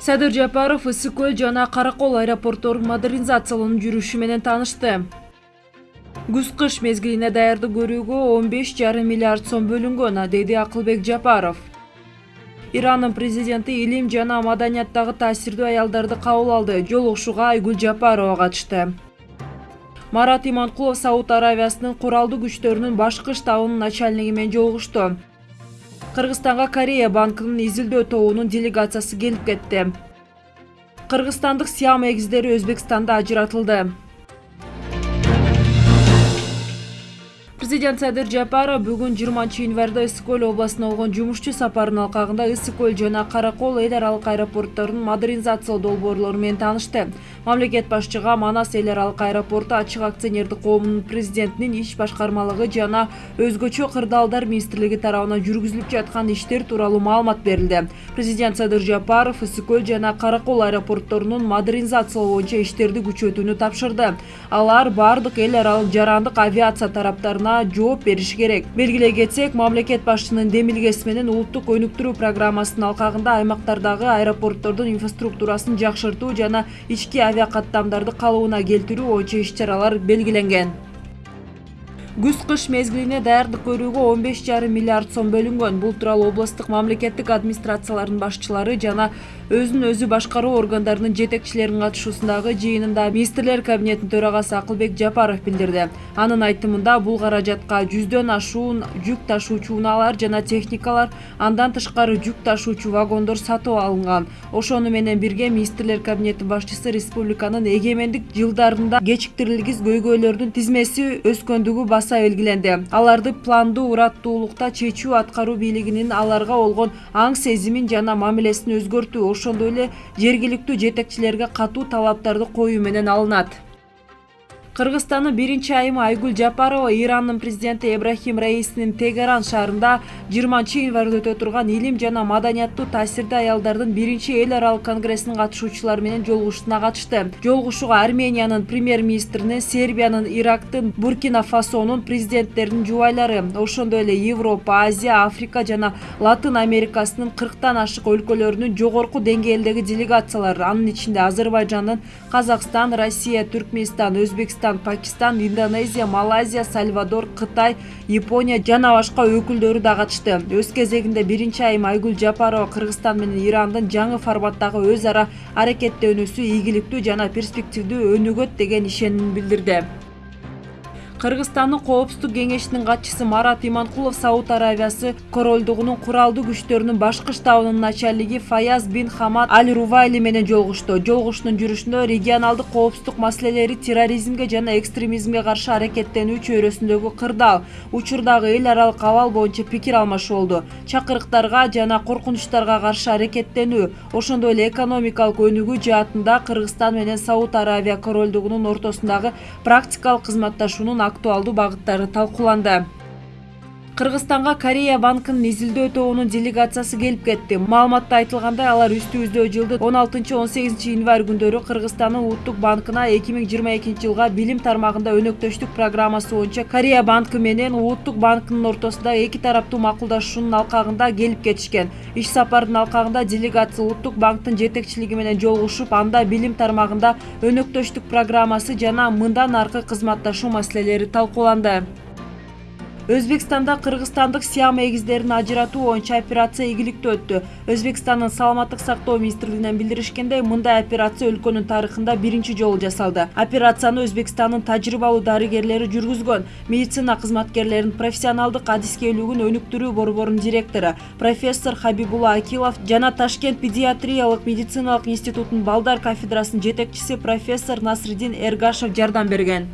садыр жапаров ысык көл жана кара кол аэропортторун модернизациялоонун жүрүшү менен таанышты. Күз кыш мезгилине даярдык көрүүгө он беш жарым миллиард сом бөлүнгөн деди акылбек жапаров. Ирандын президенти илим жана маданияттагы таасирдүү аялдарды кабыл алды жолугушууга айгүл жапарова катышты. Марат иманкулов сауд аравиясынын куралдуу күчтөрүнүн башкы штабынын начальниги менен жолугушту кыргызстанга корея банкынын изилдөө тобунун делегациясы келип кетти. Кыргызстандык сиам эгиздери өзбекстанда ажыратылды президент садыр жапаров бүгүн жыйырманчы январда ысык көл областына болгон жумушчу сапарынын алкагында ысык көл жана кара кол эл аралык аэропортторунун модернизациялоо долбоорлору менен таанышты. Мамлекет башчыга манас эл аралык аэропорту ачык акционердик коомунун президентинин иш башкармалыгы жана өзгөчө кырдаалдар министрлиги тарабынан жүргүзүлүп жаткан иштер тууралуу маалымат берилди. Президент садыр жапаров ысык көл жана кара кол аэропортторунун модернизациялоо боюнча иштерди күчөтүүнү тапшырды. Алар баардык эл аралык жарандык авиация тараптарына жооп бериши керек. Белгилей кетсек мамлекет башчынын демилгеси менен улуттук өнүктүрүү программасынын алкагында аймактардагы аэропорттордун инфраструктурасын жакшыртуу жана ички авиакаттамдарды калыбына келтирүү боюнча иш чаралар белгиленген күз кыш мезгилине даярдык көрүүгө он беш жарым миллиард сом бөлүнгөн. Бул тууралуу облустук мамлекеттик администрациялардын башчылары жана өзүн өзү башкаруу органдарынын жетекчилеринин катышуусундагы жыйынында министрлер кабинетинин төрагасы акылбек жапаров билдирди. Анын айтымында бул каражатка жүздөн ашуун жүк ташуучу унаалар жана техникалар андан тышкары жүк ташуучу вагондор сатып алынган. Ошону менен бирге министрлер кабинетинин башчысы республиканын эгемендик жылдарында кечиктирилгис көйгөйлөрдүн тизмеси өскөндүгү баса белгиленди. Аларды пландуу ураттуулукта чечүү аткаруу бийлигинин аларга болгон аң сезимин жана мамилесин өзгөртүү ошондой эле жергиликтүү жетекчилерге катуу талаптарды коюу менен алынат кыргызстандын биринчи айымы айгүл жапарова ирандын президенти эбрахим раисинин тегеран шаарында жыйырманчы январда өтө турган илим жана маданияттуу таасирдүү аялдардын биринчи эл аралык конгрессинин катышуучулары менен жолугушуусуна катышты. Жолугушууга армениянын премьер министринин сербиянын ирактын буркина фасонун президенттеринин жубайлары ошондой эле европа азия африка жана латын америкасынын кырктан ашык өлкөлөрүнүн жогорку деңгээлдеги делегациялары анын ичинде азербайжандын казакстан россия түркмөнстан өзбекстан пакистан индонезия малайзия сальвадор кытай япония жана башка өкүлдөрү да катышты. Өз кезегинде биринчи айым айгүл жапарова кыргызстан менен ирандын жаңы форматтагы өз ара аракеттенүүсү ийгиликтүү жана перспективдүү өнүгөт деген ишенимин билдирди кыргызстандын коопсуздук кеңешинин катчысы марат иманкулов сауд аравиясы королдугунун куралдуу күчтөрүнүн башкы штабынын начальниги фаяз бин хамад аль рувайли менен жолугушту. Жолугушуунун жүрүшүндө регионалдык коопсуздук маселелери терроризмге жана экстремизмге каршы аракеттенүү чөйрөсүндөгү кырдаал учурдагы эл аралык абал боюнча пикир алмашуу болду чакырыктарга жана коркунучтарга каршы аракеттенүү ошондой эле экономикалык өнүгүү жаатында кыргызстан менен сауд аравия королдугунун ортосундагы практикалык кызматташуунун актуалдуу багыттары талкууланды кыргызстанга корея банкынын изилдөө тобунун делегациясы келип кетти. Маалыматта айтылгандай алар үстүбүздө жылдын он алтынчы он сегизинчи январь күндөрү кыргызстандын улуттук банкына эки миң жыйырма экинчи жылга билим тармагында өнөктөштүк программасы боюнча корея банкы менен улуттук банкынын ортосундагы эки тараптуу макулдашуунун алкагында келип кетишкен. Иш сапардын алкагында делегация улуттук банктын жетекчилиги менен жолугушуп анда билим тармагында өнөктөштүк программасы жана мындан аркы кызматташуу маселелери талкууланды өзбекстанда кыргызстандык сиам эгиздерин ажыратуу боюнча операция ийгиликтүү өттү. Өзбекстандын саламаттык сактоо министрлигинен билдиришкендей мындай операция өлкөнүн тарыхында биринчи жолу жасалды. Операцияны өзбекстандын тажрыйбалуу дарыгерлери жүргүзгөн. Медицина кызматкерлеринин профессионалдык адискерлигин өнүктүрүү борборунун директору профессор хабибулла акилов жана ташкент педиатриялык медициналык институтунун балдар кафедрасынын жетекчиси профессор насриддин эргашев жардам берген